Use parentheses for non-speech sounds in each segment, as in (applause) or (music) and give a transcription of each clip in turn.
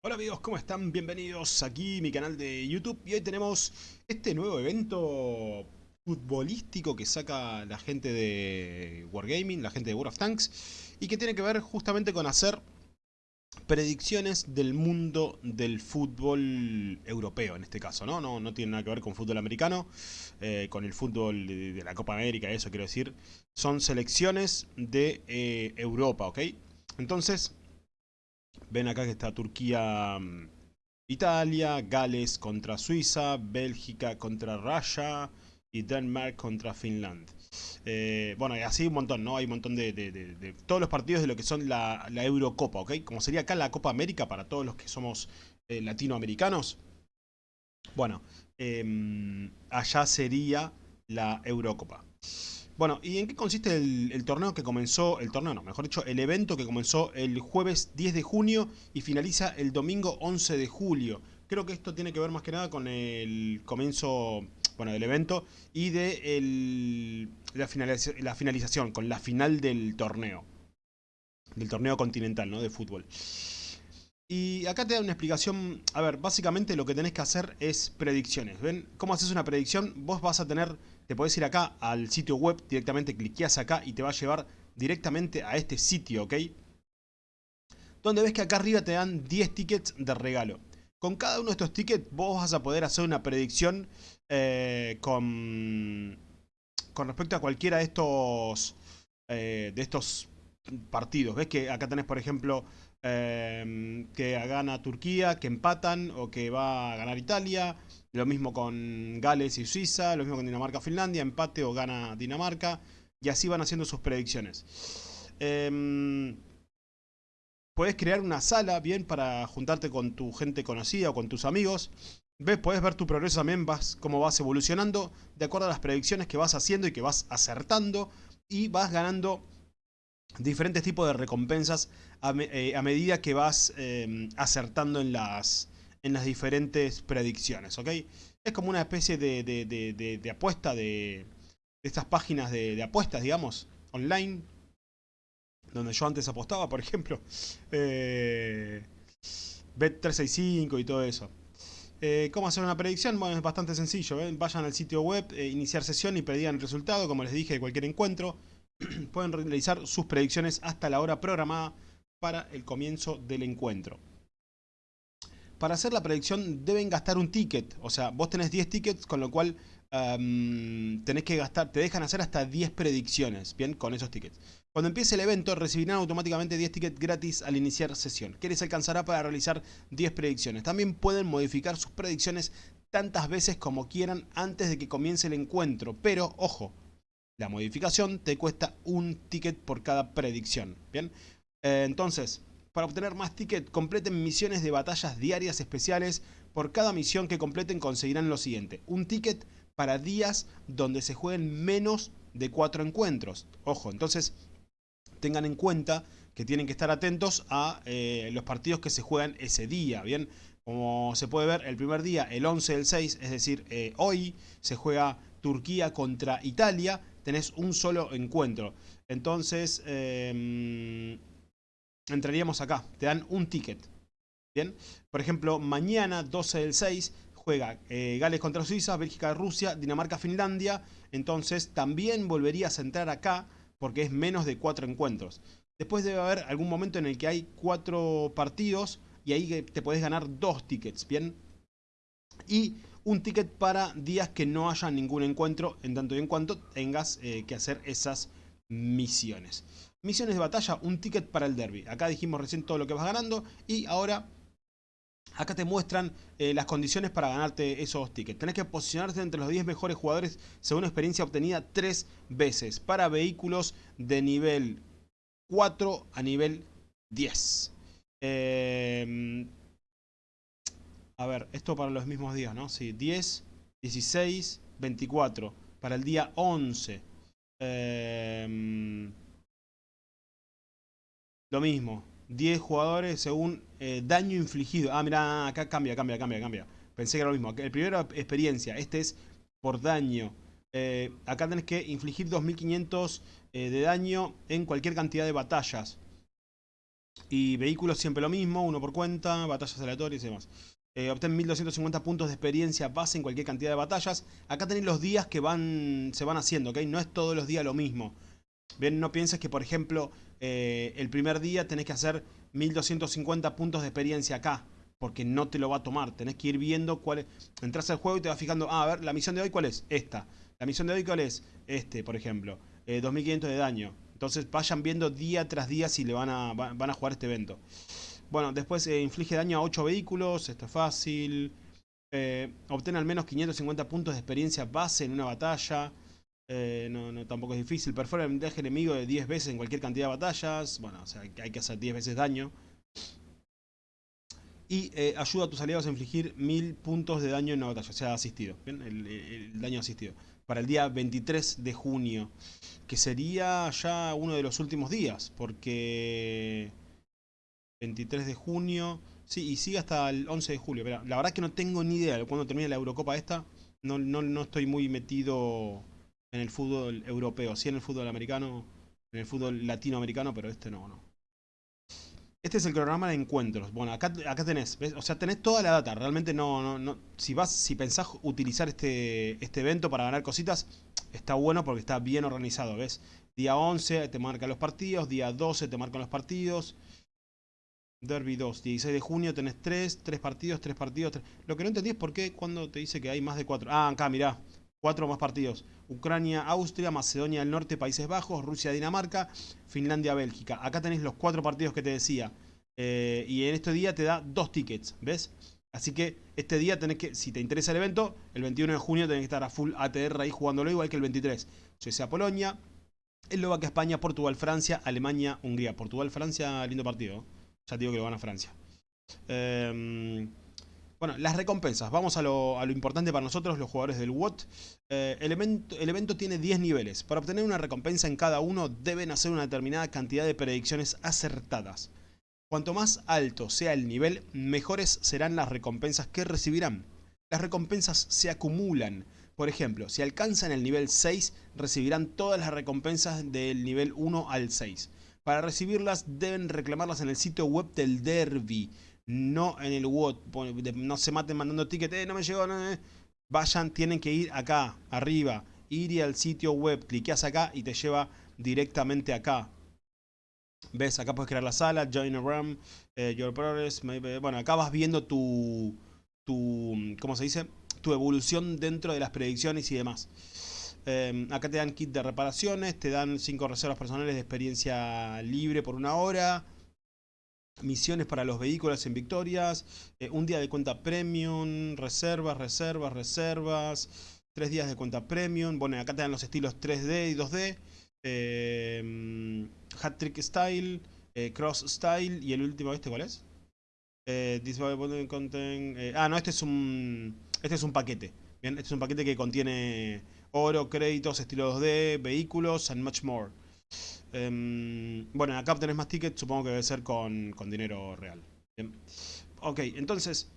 Hola amigos, ¿cómo están? Bienvenidos aquí a mi canal de YouTube y hoy tenemos este nuevo evento futbolístico que saca la gente de Wargaming, la gente de World of Tanks y que tiene que ver justamente con hacer predicciones del mundo del fútbol europeo en este caso, ¿no? No, no tiene nada que ver con fútbol americano, eh, con el fútbol de, la Copa América, eso quiero decir, son selecciones de eh, Europa, ¿ok? Entonces, ven acá que está Turquía, mm, Italia, Gales contra Suiza, Bélgica contra Russia y Denmark contra Finland. Eh, bueno, y así un montón, ¿no? Hay un montón de, todos los partidos de lo que son la, Eurocopa, ¿ok? Como sería acá la Copa América para todos los que somos eh, latinoamericanos. Bueno, eh, allá sería la Eurocopa. Bueno, ¿y en qué consiste el, torneo que comenzó, el torneo no, mejor dicho, el evento que comenzó el jueves 10 de junio y finaliza el domingo 11 de julio? Creo que esto tiene que ver más que nada con el comienzo, bueno, del evento y de el, la, la finalización, con la final del torneo. Del torneo continental, ¿no? De fútbol. Y acá te da una explicación, a ver, básicamente lo que tenés que hacer es predicciones, ¿ven? ¿Cómo haces una predicción? Vos vas a tener, te podés ir acá al sitio web, directamente cliqueas acá y te va a llevar directamente a este sitio, ¿ok? Donde ves que acá arriba te dan 10 tickets de regalo. Con cada uno de estos tickets vos vas a poder hacer una predicción eh, con, respecto a cualquiera de estos, eh, de estos partidos. Ves que acá tenés, por ejemplo, eh, que gana Turquía, que empatan o que va a ganar Italia. Lo mismo con Gales y Suiza, lo mismo con Dinamarca Finlandia, empate o gana Dinamarca. Y así van haciendo sus predicciones. Eh, puedes crear una sala, bien, para juntarte con tu gente conocida o con tus amigos. ¿Ves? Puedes ver tu progreso también, vas, cómo vas evolucionando, de acuerdo a las predicciones que vas haciendo y que vas acertando. Y vas ganando diferentes tipos de recompensas a, eh, medida que vas eh, acertando en las, en las diferentes predicciones, ¿ok? Es como una especie de, apuesta de, estas páginas de, apuestas, digamos, online, donde yo antes apostaba, por ejemplo, eh, Bet365 y todo eso. Eh, ¿Cómo hacer una predicción? Bueno, es bastante sencillo. ¿eh? Vayan al sitio web, eh, iniciar sesión y predigan el resultado, como les dije, de cualquier encuentro. (clears throat) pueden realizar sus predicciones hasta la hora programada para el comienzo del encuentro. Para hacer la predicción deben gastar un ticket, o sea, vos tenés 10 tickets, con lo cual um, tenés que gastar, te dejan hacer hasta 10 predicciones, bien, con esos tickets. Cuando empiece el evento recibirán automáticamente 10 tickets gratis al iniciar sesión, que les alcanzará para realizar 10 predicciones. También pueden modificar sus predicciones tantas veces como quieran antes de que comience el encuentro, pero ojo, la modificación te cuesta un ticket por cada predicción. Bien, entonces, para obtener más tickets, completen misiones de batallas diarias especiales. Por cada misión que completen conseguirán lo siguiente. Un ticket para días donde se jueguen menos de 4 encuentros. Ojo, entonces tengan en cuenta que tienen que estar atentos a eh, los partidos que se juegan ese día. Bien, como se puede ver, el primer día, el 11 del 6, es decir, eh, hoy se juega Turquía contra Italia tenés un solo encuentro. Entonces, eh, entraríamos acá. Te dan un ticket. Bien. Por ejemplo, mañana, 12 del 6, juega eh, Gales contra Suiza, Bélgica, Rusia, Dinamarca, Finlandia. Entonces, también volverías a entrar acá porque es menos de cuatro encuentros. Después debe haber algún momento en el que hay cuatro partidos y ahí te podés ganar dos tickets, ¿bien? Y un ticket para días que no haya ningún encuentro, en tanto y en cuanto tengas eh, que hacer esas misiones. Misiones de batalla, un ticket para el derby. Acá dijimos recién todo lo que vas ganando y ahora acá te muestran eh, las condiciones para ganarte esos tickets. Tenés que posicionarte entre los 10 mejores jugadores según experiencia obtenida 3 veces para vehículos de nivel 4 a nivel 10. Eh, a ver, esto para los mismos días, ¿no? Sí, 10, 16, 24. Para el día 11. Eh, lo mismo. 10 jugadores según eh, daño infligido. Ah, mira, acá cambia, cambia, cambia, cambia. Pensé que era lo mismo. El primero experiencia. Este es por daño. Eh, acá tenés que infligir 2500 eh, de daño en cualquier cantidad de batallas. Y vehículos siempre lo mismo, uno por cuenta, batallas aleatorias y demás. Eh, obtén 1250 puntos de experiencia base en cualquier cantidad de batallas. Acá tenéis los días que van se van haciendo, ¿ok? No es todos los días lo mismo. Bien, no pienses que, por ejemplo, eh, el primer día tenés que hacer 1250 puntos de experiencia acá. Porque no te lo va a tomar. Tenés que ir viendo cuál es. Entras al juego y te vas fijando. Ah, a ver, la misión de hoy cuál es? Esta. La misión de hoy cuál es? Este, por ejemplo. 2500 eh, de daño. Entonces vayan viendo día tras día si le van a, van a jugar este evento. Bueno, después eh, inflige daño a 8 vehículos. Esto es fácil. Eh, obtiene al menos 550 puntos de experiencia base en una batalla. Eh, no, no, tampoco es difícil. Perfora el blindaje enemigo de 10 veces en cualquier cantidad de batallas. Bueno, o sea, hay que hacer 10 veces daño. Y eh, ayuda a tus aliados a infligir 1000 puntos de daño en una batalla. O sea, asistido. ¿bien? El, daño asistido. Para el día 23 de junio. Que sería ya uno de los últimos días. Porque... 23 de junio. Sí, y sigue hasta el 11 de julio. Pero la verdad que no tengo ni idea de cuándo termina la Eurocopa esta. No, no, no estoy muy metido en el fútbol europeo. Sí en el fútbol americano, en el fútbol latinoamericano, pero este no, no. Este es el programa de encuentros. Bueno, acá, acá tenés, O sea, tenés toda la data. Realmente no, no, no. Si vas, si pensás utilizar este, este evento para ganar cositas, está bueno porque está bien organizado, ¿ves? Día 11 te marca los partidos, día 12 te marcan los partidos. Derby 2, 16 de junio tenés 3, 3 partidos, 3 partidos. 3. Lo que no entendí es por qué cuando te dice que hay más de 4. Ah, acá, mirá. 4 más partidos. Ucrania, Austria, Macedonia del Norte, Países Bajos, Rusia, Dinamarca, Finlandia, Bélgica. Acá tenés los 4 partidos que te decía. Eh, y en este día te da 2 tickets, ¿ves? Así que este día tenés que, si te interesa el evento, el 21 de junio tenés que estar a full ATR ahí jugándolo igual que el 23. Suecia, Polonia, Eslovaquia, España, Portugal, Francia, Alemania, Hungría. Portugal, Francia, lindo partido. Ya digo que lo van a Francia. Em, bueno, las recompensas. Vamos a lo, importante para nosotros, los jugadores del WOT. Eh, el, evento, tiene 10 niveles. Para obtener una recompensa en cada uno, deben hacer una determinada cantidad de predicciones acertadas. Cuanto más alto sea el nivel, mejores serán las recompensas que recibirán. Las recompensas se acumulan. Por ejemplo, si alcanzan el nivel 6, recibirán todas las recompensas del nivel 1 al 6. Para recibirlas deben reclamarlas en el sitio web del Derby, no en el WOT. No se maten mandando tickets, eh, no me llegó, no, eh. Vayan, tienen que ir acá, arriba, ir al sitio web, cliqueas acá y te lleva directamente acá. ¿Ves? Acá puedes crear la sala, join a room, eh, your progress. Bueno, acá vas viendo tu, tu, ¿cómo se dice? Tu evolución dentro de las predicciones y demás. Em, acá te dan kit de reparaciones, te dan 5 reservas personales de experiencia libre por una hora. Misiones para los vehículos en victorias. Eh, un día de cuenta premium. Reservas, reservas, reservas. Tres días de cuenta premium. Bueno, acá te dan los estilos 3D y 2D. Eh, hat trick style. Eh, cross style. Y el último, ¿este cuál es? Content, ah, no, este es un. Este es un paquete. Bien, este es un paquete que contiene oro, créditos, estilo 2D, vehículos and much more. Em, bueno, acá obtenés más tickets, supongo que debe ser con, dinero real. Ok, entonces,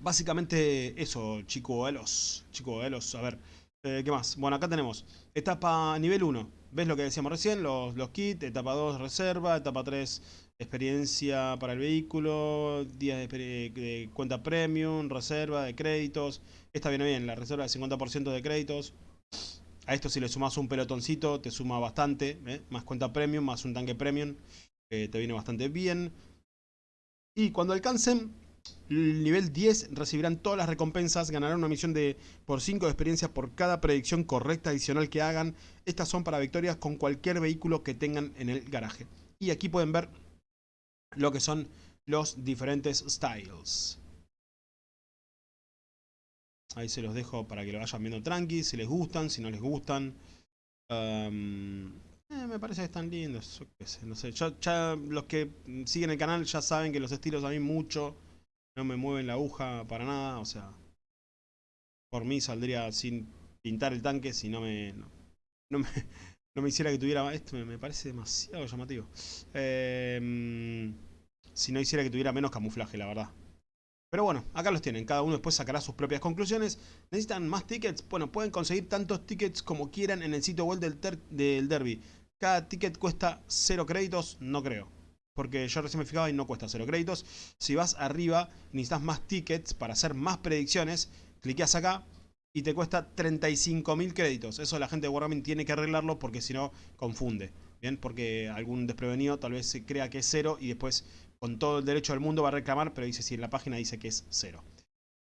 básicamente eso, chico Elos. Chico Elos, a ver, eh, ¿qué más? Bueno, acá tenemos etapa nivel 1. ¿Ves lo que decíamos recién? Los, los kits, etapa 2 reserva, etapa 3 experiencia para el vehículo, días de, cuenta premium, reserva de créditos. Esta viene bien, la reserva de 50% de créditos. A esto si le sumas un pelotoncito te suma bastante, ¿eh? más cuenta premium, más un tanque premium, te viene bastante bien. Y cuando alcancen el nivel 10 recibirán todas las recompensas, ganarán una misión de por 5 de experiencia por cada predicción correcta adicional que hagan. Estas son para victorias con cualquier vehículo que tengan en el garaje. Y aquí pueden ver lo que son los diferentes styles. Ahí se los dejo para que lo vayan viendo tranqui, si les gustan, si no les gustan. Eh, me parece que están lindos, no sé. los que siguen el canal ya saben que los estilos a mí mucho no me mueven la aguja para nada, o sea, por mí saldría sin pintar el tanque si no me, no me, (laughs) no me hiciera que tuviera... Esto me, parece demasiado llamativo. Em, si no hiciera que tuviera menos camuflaje, la verdad. Pero bueno, acá los tienen. Cada uno después sacará sus propias conclusiones. ¿Necesitan más tickets? Bueno, pueden conseguir tantos tickets como quieran en el sitio web del, derby. Cada ticket cuesta 0 créditos, no creo. porque yo recién me fijaba y no cuesta 0 créditos. Si vas arriba, necesitas más tickets para hacer más predicciones, cliqueas acá y te cuesta 35.000 créditos. Eso la gente de Wargaming tiene que arreglarlo porque si no, confunde. Bien, porque algún desprevenido tal vez se crea que es 0 y después con todo el derecho del mundo va a reclamar, pero dice si en la página dice que es 0.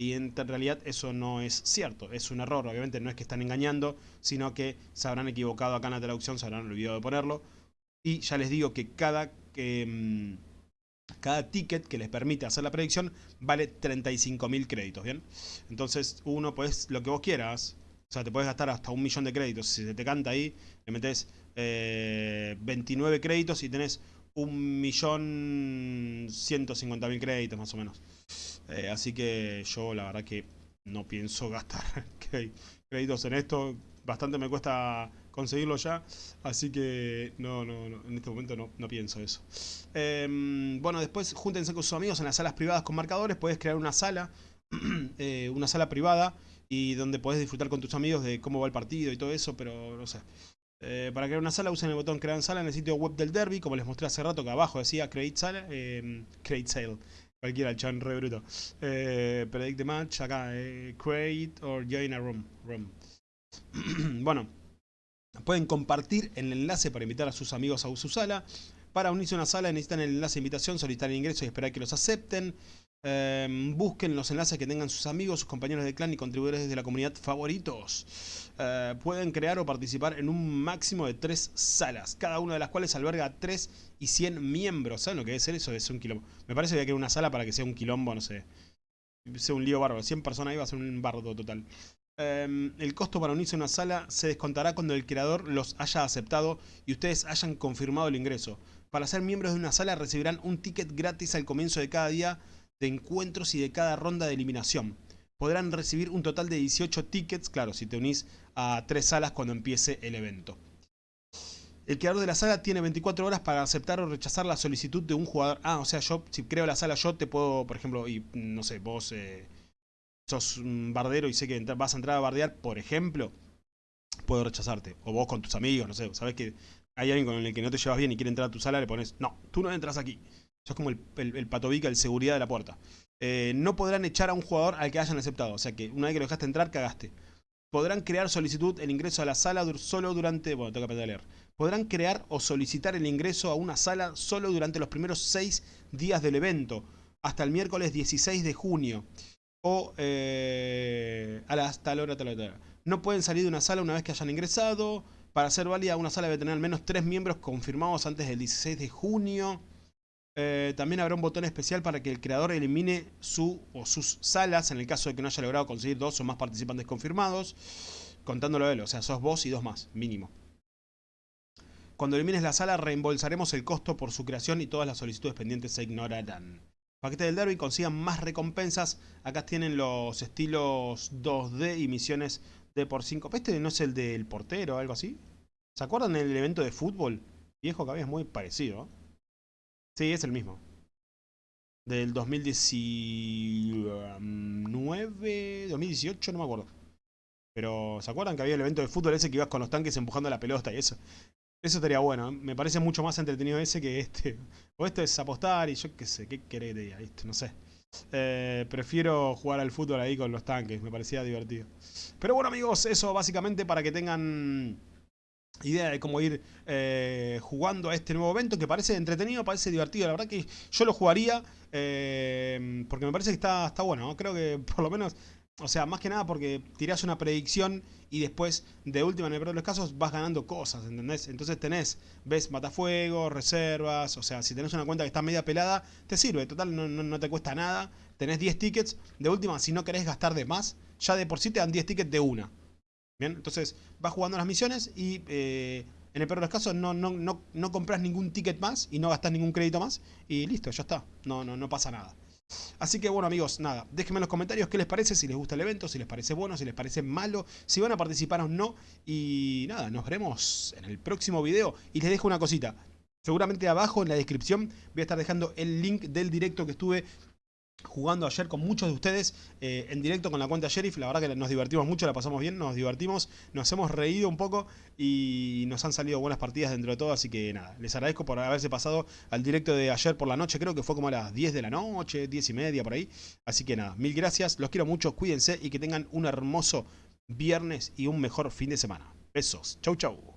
Y en realidad eso no es cierto, es un error, obviamente no es que están engañando, sino que se habrán equivocado acá en la traducción, se habrán olvidado de ponerlo. Y ya les digo que cada, mm, cada ticket que les permite hacer la predicción vale 35.000 créditos, ¿bien? Entonces uno, pues lo que vos quieras, o sea, te puedes gastar hasta un millón de créditos. Si se te canta ahí, le metes 29 eh, créditos y tenés un millón cincuenta mil créditos más o menos. Eh, así que yo la verdad que no pienso (laughs) gastar créditos en esto. Bastante me cuesta conseguirlo ya. Así que no, no, en este momento no, pienso eso. Em, bueno, después júntense con sus amigos en las salas privadas con marcadores. Puedes crear una sala, (clears throat) eh, una sala privada y donde podés disfrutar con tus amigos de cómo va el partido y todo eso, pero no sé. Eh, para crear una sala usen el botón crear sala en el sitio web del derby, como les mostré hace rato que abajo decía create sala, eh, create sale. Cualquiera, el chan re bruto. Eh, predict match, acá, eh, create or join a room. room. (clears throat) bueno, pueden compartir el enlace para invitar a sus amigos a su sala. Para unirse a una sala necesitan el enlace de invitación, solicitar el ingreso y esperar que los acepten. Em, busquen los enlaces que tengan sus amigos, sus compañeros de clan y contribuidores de la comunidad favoritos. Eh, pueden crear o participar en un máximo de tres salas, cada una de las cuales alberga 3 y 100 miembros. ¿Saben lo que debe ser eso? Es un quilombo. Me parece que hay que una sala para que sea un quilombo, no sé. Sea un lío bárbaro. 100 personas ahí va a ser un bardo total. Em, el costo para unirse a una sala se descontará cuando el creador los haya aceptado y ustedes hayan confirmado el ingreso. Para ser miembros de una sala recibirán un ticket gratis al comienzo de cada día de encuentros y de cada ronda de eliminación. Podrán recibir un total de 18 tickets, claro, si te unís a tres salas cuando empiece el evento. El creador de la sala tiene 24 horas para aceptar o rechazar la solicitud de un jugador. Ah, o sea, yo, si creo la sala, yo te puedo, por ejemplo, y no sé, vos eh, sos un bardero y sé que vas a entrar a bardear, por ejemplo, puedo rechazarte. O vos con tus amigos, no sé, sabes que hay alguien con el que no te llevas bien y quiere entrar a tu sala, le pones, no, tú no entras aquí es como el, el, patobica, el seguridad de la puerta. Eh, no podrán echar a un jugador al que hayan aceptado. O sea que una vez que lo dejaste entrar, cagaste. Podrán crear solicitud el ingreso a la sala solo durante... Bueno, tengo que aprender a leer. Podrán crear o solicitar el ingreso a una sala solo durante los primeros 6 días del evento. Hasta el miércoles 16 de junio. O eh, a la, tal hora, tal hora, No pueden salir de una sala una vez que hayan ingresado. Para ser válida, una sala debe tener al menos 3 miembros confirmados antes del 16 de junio. Eh, también habrá un botón especial para que el creador elimine su o sus salas en el caso de que no haya logrado conseguir dos o más participantes confirmados, contándolo él, o sea, sos vos y dos más, mínimo. Cuando elimines la sala, reembolsaremos el costo por su creación y todas las solicitudes pendientes se ignorarán. Paquete del derby, consigan más recompensas. Acá tienen los estilos 2D y misiones de por 5. ¿Este no es el del portero o algo así? ¿Se acuerdan del evento de fútbol? Viejo que había es muy parecido. Sí, es el mismo. Del 2019, 2018, no me acuerdo. Pero, ¿se acuerdan que había el evento de fútbol ese que ibas con los tanques empujando la pelota y eso? Eso estaría bueno. ¿eh? Me parece mucho más entretenido ese que este. O esto es apostar y yo qué sé, qué querés de ahí, no sé. Eh, prefiero jugar al fútbol ahí con los tanques, me parecía divertido. Pero bueno amigos, eso básicamente para que tengan idea de cómo ir eh, jugando a este nuevo evento que parece entretenido, parece divertido. La verdad que yo lo jugaría eh, porque me parece que está, está bueno. Creo que por lo menos, o sea, más que nada porque tirás una predicción y después, de última, en el peor de los casos, vas ganando cosas, ¿entendés? Entonces tenés, ves matafuegos, reservas, o sea, si tenés una cuenta que está media pelada, te sirve, total, no, no te cuesta nada. Tenés 10 tickets, de última, si no querés gastar de más, ya de por sí te dan 10 tickets de una. Bien, entonces vas jugando las misiones y eh, en el peor de los casos no, no, no, no compras ningún ticket más y no gastas ningún crédito más y listo, ya está, no, no, no pasa nada. Así que bueno amigos, nada, déjenme en los comentarios qué les parece, si les gusta el evento, si les parece bueno, si les parece malo, si van a participar o no. Y nada, nos veremos en el próximo video. Y les dejo una cosita, seguramente abajo en la descripción voy a estar dejando el link del directo que estuve jugando ayer con muchos de ustedes eh, en directo con la cuenta Sheriff. La verdad que nos divertimos mucho, la pasamos bien, nos divertimos, nos hemos reído un poco y nos han salido buenas partidas dentro de todo. Así que nada, les agradezco por haberse pasado al directo de ayer por la noche. Creo que fue como a las 10 de la noche, 10 y media por ahí. Así que nada, mil gracias, los quiero mucho, cuídense y que tengan un hermoso viernes y un mejor fin de semana. Besos, chau chau.